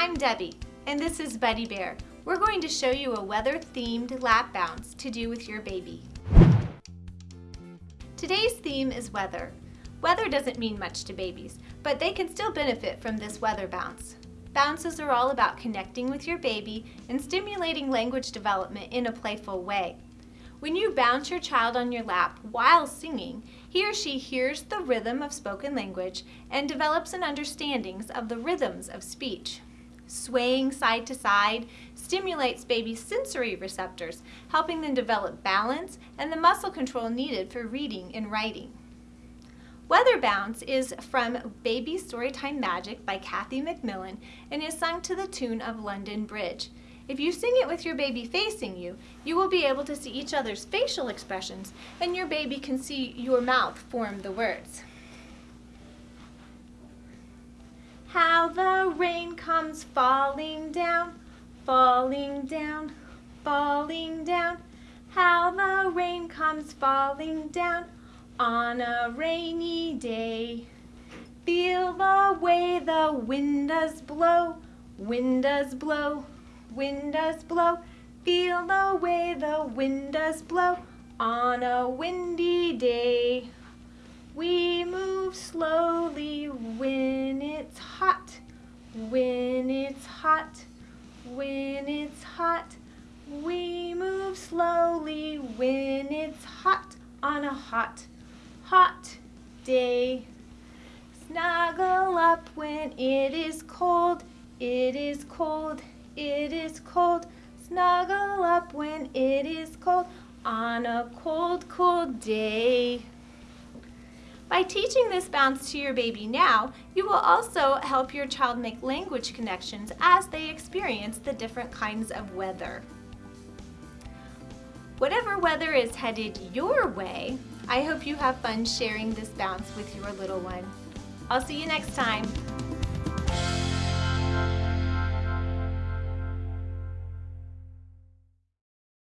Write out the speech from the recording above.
I'm Debbie, and this is Buddy Bear. We're going to show you a weather-themed lap bounce to do with your baby. Today's theme is weather. Weather doesn't mean much to babies, but they can still benefit from this weather bounce. Bounces are all about connecting with your baby and stimulating language development in a playful way. When you bounce your child on your lap while singing, he or she hears the rhythm of spoken language and develops an understanding of the rhythms of speech. Swaying side to side stimulates baby's sensory receptors, helping them develop balance and the muscle control needed for reading and writing. Weather Bounce is from Baby Storytime Magic by Kathy MacMillan and is sung to the tune of London Bridge. If you sing it with your baby facing you, you will be able to see each other's facial expressions and your baby can see your mouth form the words. How the rain comes falling down, falling down, falling down. How the rain comes falling down on a rainy day. Feel the way the wind does blow, wind does blow, wind does blow. Feel the way the wind does blow on a windy day. We move slowly hot, when it's hot. We move slowly when it's hot on a hot hot day. Snuggle up when it is cold, it is cold, it is cold. Snuggle up when it is cold on a cold, cold day. By teaching this bounce to your baby now, you will also help your child make language connections as they experience the different kinds of weather. Whatever weather is headed your way, I hope you have fun sharing this bounce with your little one. I'll see you next time.